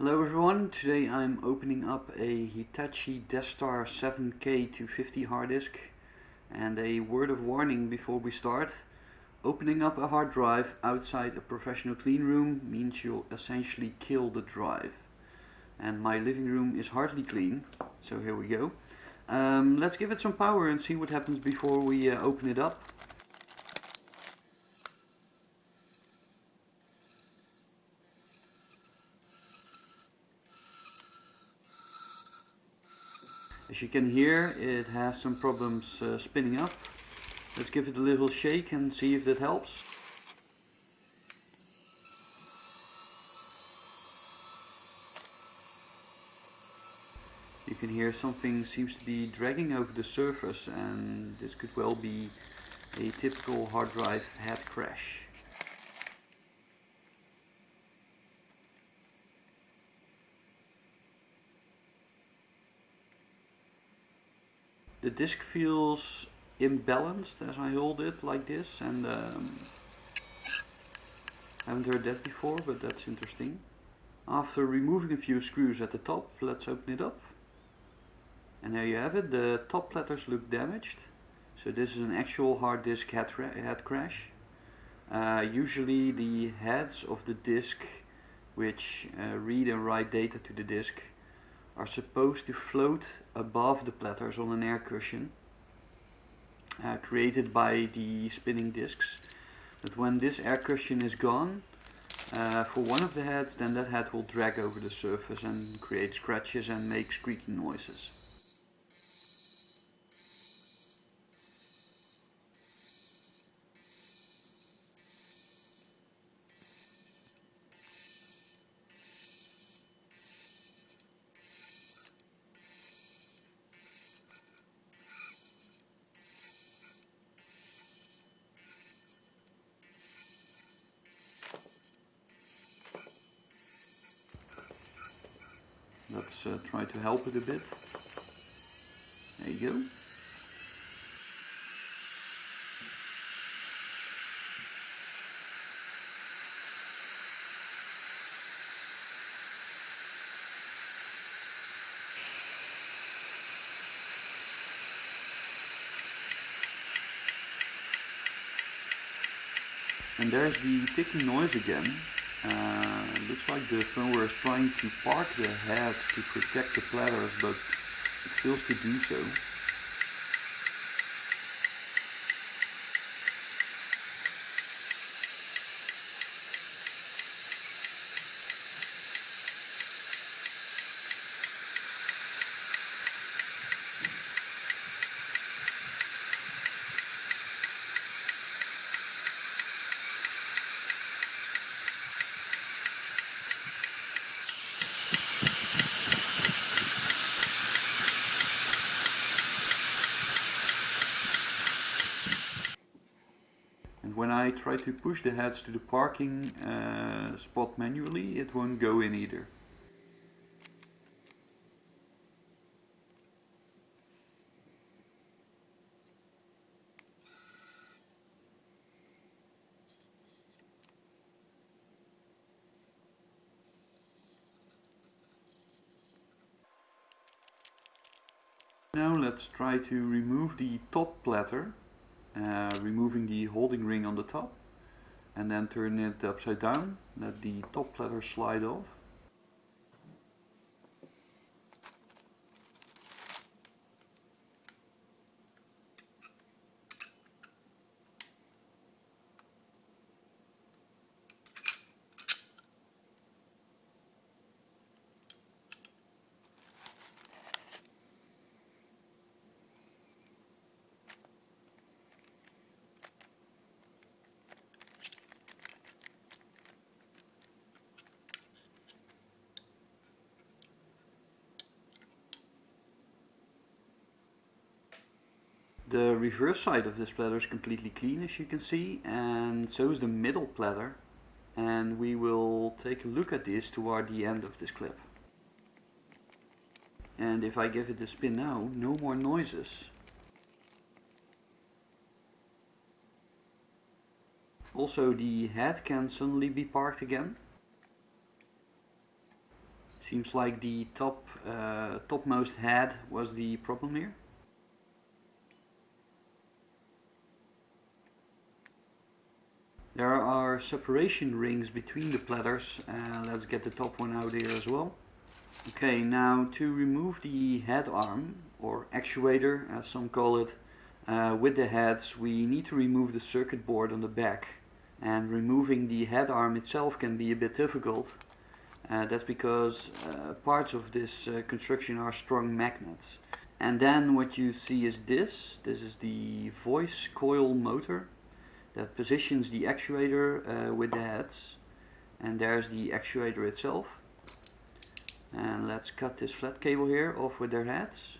Hello everyone, today I'm opening up a Hitachi Deskstar 7K250 hard disk and a word of warning before we start. Opening up a hard drive outside a professional clean room means you'll essentially kill the drive. And my living room is hardly clean, so here we go. Um, let's give it some power and see what happens before we uh, open it up. As you can hear it has some problems uh, spinning up. Let's give it a little shake and see if that helps. You can hear something seems to be dragging over the surface and this could well be a typical hard drive head crash. The disk feels imbalanced as I hold it like this and um, haven't heard that before but that's interesting. After removing a few screws at the top, let's open it up. And there you have it, the top platters look damaged. So this is an actual hard disk head, head crash. Uh, usually the heads of the disk which uh, read and write data to the disk are supposed to float above the platters on an air cushion uh, created by the spinning disks. But when this air cushion is gone, uh, for one of the heads, then that head will drag over the surface and create scratches and make squeaky noises. Let's uh, try to help it a bit. There you go. And there's the ticking noise again. Uh, looks like the firmware is trying to park the heads to protect the platters, but it fails to do so. And when I try to push the heads to the parking uh, spot manually, it won't go in either. Now let's try to remove the top platter uh, removing the holding ring on the top and then turn it upside down, let the top platter slide off The reverse side of this platter is completely clean as you can see and so is the middle platter and we will take a look at this toward the end of this clip. And if I give it a spin now, no more noises. Also the head can suddenly be parked again. Seems like the top uh, topmost head was the problem here. There are separation rings between the platters. Uh, let's get the top one out here as well. Okay, now to remove the head arm, or actuator as some call it, uh, with the heads we need to remove the circuit board on the back. And removing the head arm itself can be a bit difficult. Uh, that's because uh, parts of this uh, construction are strong magnets. And then what you see is this. This is the voice coil motor that positions the actuator uh, with the heads. And there's the actuator itself. And let's cut this flat cable here off with their heads.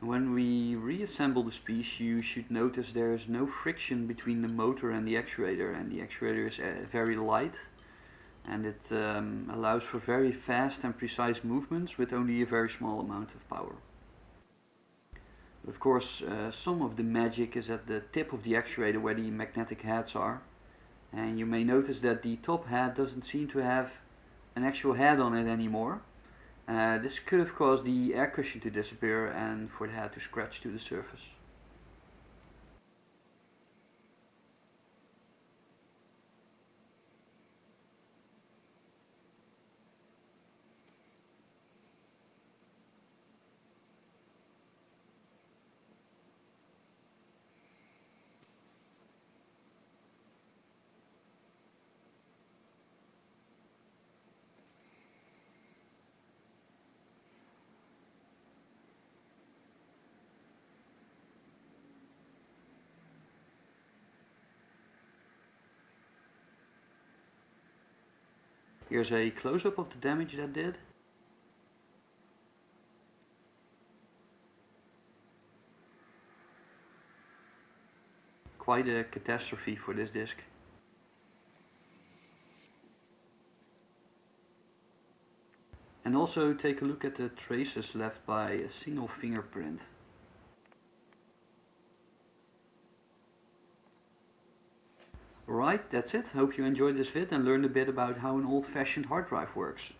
When we reassemble this piece you should notice there is no friction between the motor and the actuator. And the actuator is uh, very light and it um, allows for very fast and precise movements with only a very small amount of power. But Of course, uh, some of the magic is at the tip of the actuator where the magnetic heads are. And you may notice that the top head doesn't seem to have an actual head on it anymore. Uh, this could have caused the air cushion to disappear and for the head to scratch to the surface. Here's a close-up of the damage that did. Quite a catastrophe for this disc. And also take a look at the traces left by a single fingerprint. Alright, that's it. Hope you enjoyed this vid and learned a bit about how an old-fashioned hard drive works.